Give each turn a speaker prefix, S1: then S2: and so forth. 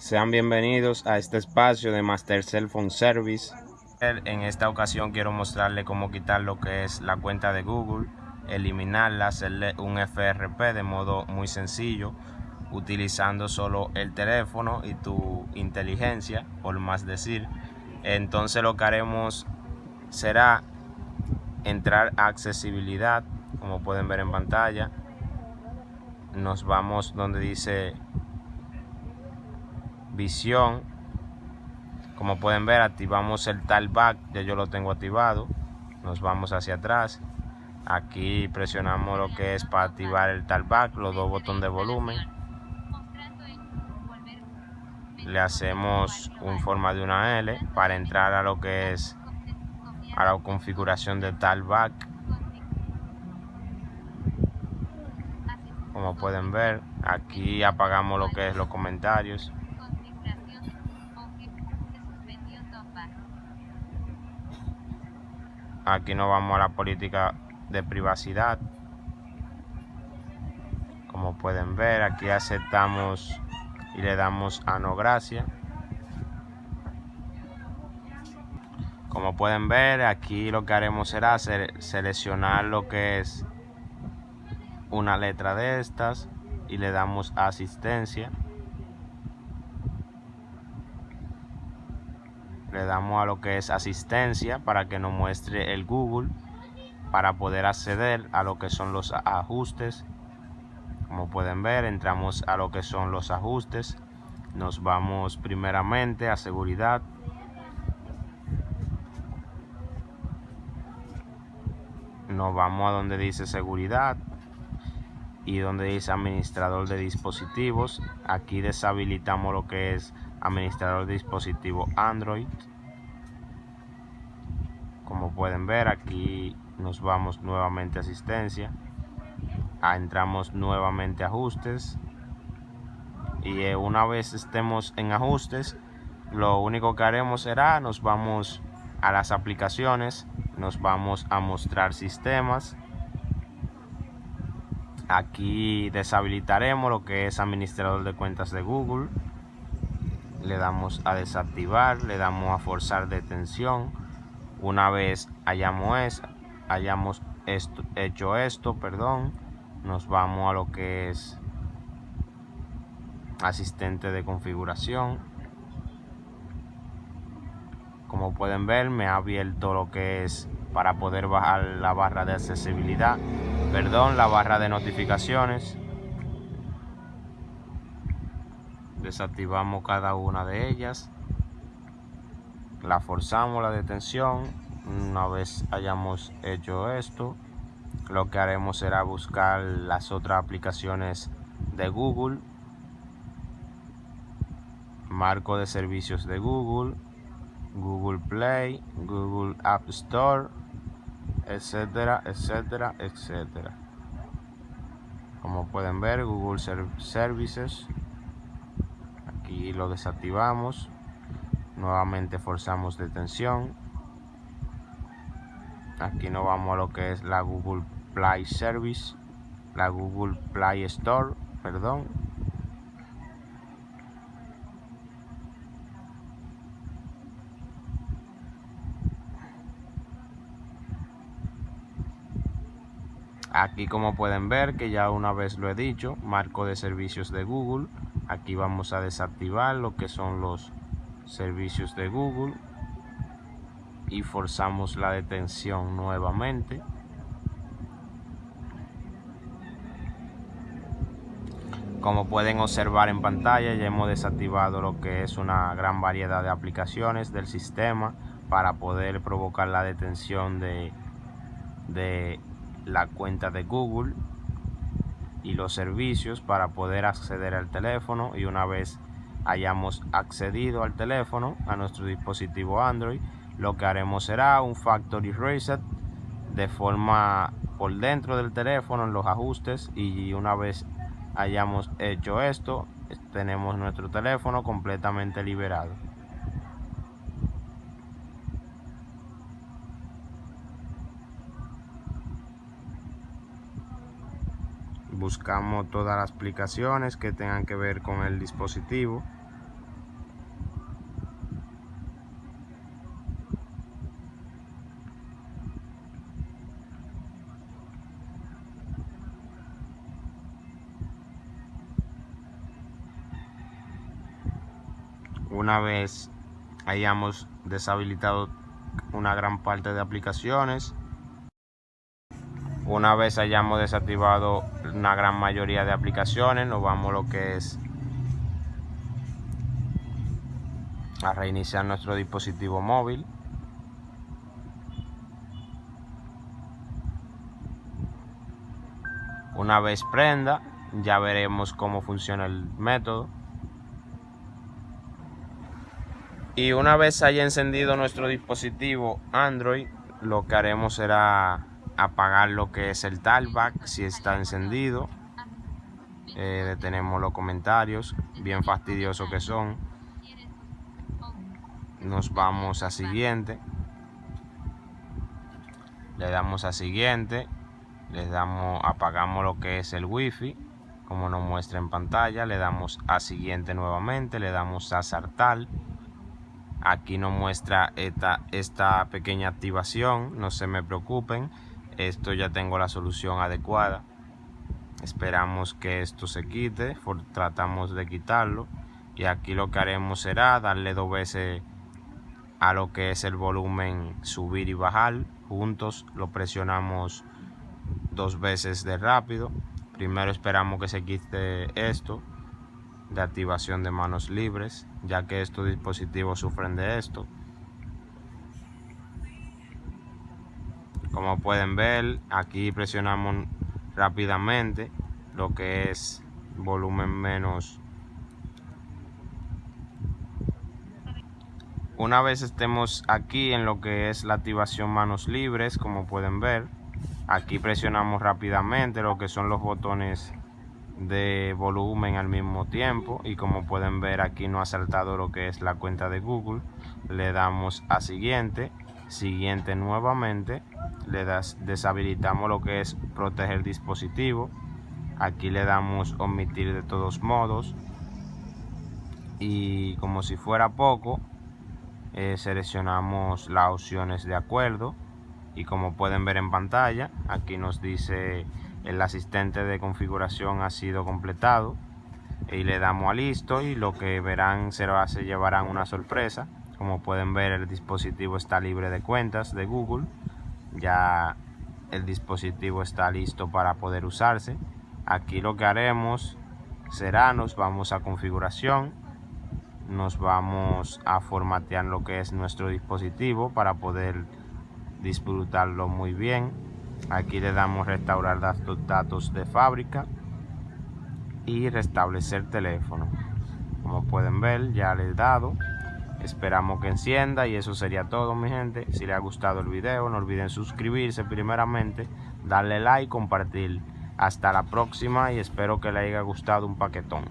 S1: Sean bienvenidos a este espacio de Master Cell Phone Service. En esta ocasión quiero mostrarle cómo quitar lo que es la cuenta de Google, eliminarla, hacerle un FRP de modo muy sencillo, utilizando solo el teléfono y tu inteligencia, por más decir. Entonces lo que haremos será entrar a accesibilidad, como pueden ver en pantalla. Nos vamos donde dice visión. Como pueden ver activamos el talkback ya yo lo tengo activado. Nos vamos hacia atrás. Aquí presionamos lo que es para activar el talkback los dos botones de volumen. Le hacemos un forma de una L para entrar a lo que es a la configuración del talkback como pueden ver aquí apagamos lo que es los comentarios aquí nos vamos a la política de privacidad. Como pueden ver aquí aceptamos y le damos a no gracias como pueden ver aquí lo que haremos será seleccionar lo que es una letra de estas y le damos asistencia le damos a lo que es asistencia para que nos muestre el Google para poder acceder a lo que son los ajustes. Como pueden ver entramos a lo que son los ajustes. Nos vamos primeramente a seguridad. Nos vamos a donde dice seguridad y donde dice administrador de dispositivos. Aquí deshabilitamos lo que es administrador de dispositivo Android. Como pueden ver aquí nos vamos nuevamente a asistencia. Ah, entramos nuevamente a ajustes. Y eh, una vez estemos en ajustes lo único que haremos será nos vamos a las aplicaciones nos vamos a mostrar sistemas. Aquí deshabilitaremos lo que es administrador de cuentas de Google le damos a desactivar le damos a forzar detención. Una vez hayamos, hayamos hecho esto perdón nos vamos a lo que es asistente de configuración. Como pueden ver me ha abierto lo que es para poder bajar la barra de accesibilidad. Perdón la barra de notificaciones desactivamos cada una de ellas. La forzamos la detención. Una vez hayamos hecho esto lo que haremos será buscar las otras aplicaciones de Google. Marco de servicios de Google Google Play Google App Store etcétera etcétera etcétera. Como pueden ver Google Services y lo desactivamos. Nuevamente forzamos detención. Aquí nos vamos a lo que es la Google Play Service la Google Play Store perdón aquí como pueden ver que ya una vez lo he dicho marco de servicios de Google. Aquí vamos a desactivar lo que son los servicios de Google y forzamos la detención nuevamente. Como pueden observar en pantalla ya hemos desactivado lo que es una gran variedad de aplicaciones del sistema para poder provocar la detención de, de la cuenta de Google y los servicios para poder acceder al teléfono. Y una vez hayamos accedido al teléfono a nuestro dispositivo Android lo que haremos será un factory reset de forma por dentro del teléfono en los ajustes. Y una vez hayamos hecho esto tenemos nuestro teléfono completamente liberado buscamos todas las aplicaciones que tengan que ver con el dispositivo. Una vez hayamos deshabilitado una gran parte de aplicaciones una vez hayamos desactivado una gran mayoría de aplicaciones nos vamos a lo que es a reiniciar nuestro dispositivo móvil. Una vez prenda ya veremos cómo funciona el método. Y una vez haya encendido nuestro dispositivo Android lo que haremos será apagar lo que es el talkback si está encendido. Eh, detenemos los comentarios bien fastidiosos que son. Nos vamos a siguiente. Le damos a siguiente. Le damos apagamos lo que es el wifi como nos muestra en pantalla. Le damos a siguiente nuevamente. Le damos a saltar. Aquí nos muestra esta, esta pequeña activación. No se me preocupen esto ya tengo la solución adecuada. Esperamos que esto se quite tratamos de quitarlo y aquí lo que haremos será darle dos veces a lo que es el volumen subir y bajar. Juntos lo presionamos dos veces de rápido. Primero esperamos que se quite esto de activación de manos libres ya que estos dispositivos sufren de esto como pueden ver aquí presionamos rápidamente lo que es volumen menos. Una vez estemos aquí en lo que es la activación manos libres como pueden ver aquí presionamos rápidamente lo que son los botones de volumen al mismo tiempo. Y como pueden ver aquí no ha saltado lo que es la cuenta de Google. Le damos a siguiente siguiente nuevamente le das, deshabilitamos lo que es proteger dispositivo. Aquí le damos omitir de todos modos. Y como si fuera poco eh, seleccionamos las opciones de acuerdo. Y como pueden ver en pantalla aquí nos dice el asistente de configuración ha sido completado. Y le damos a listo y lo que verán se, se llevarán una sorpresa como pueden ver el dispositivo está libre de cuentas de Google. Ya el dispositivo está listo para poder usarse. Aquí lo que haremos será nos vamos a configuración nos vamos a formatear lo que es nuestro dispositivo para poder disfrutarlo muy bien. Aquí le damos restaurar datos, de fábrica y restablecer teléfono. Como pueden ver ya le he dado esperamos que encienda y eso sería todo mi gente. Si les ha gustado el video no olviden suscribirse primeramente darle like compartir. Hasta la próxima y espero que les haya gustado un paquetón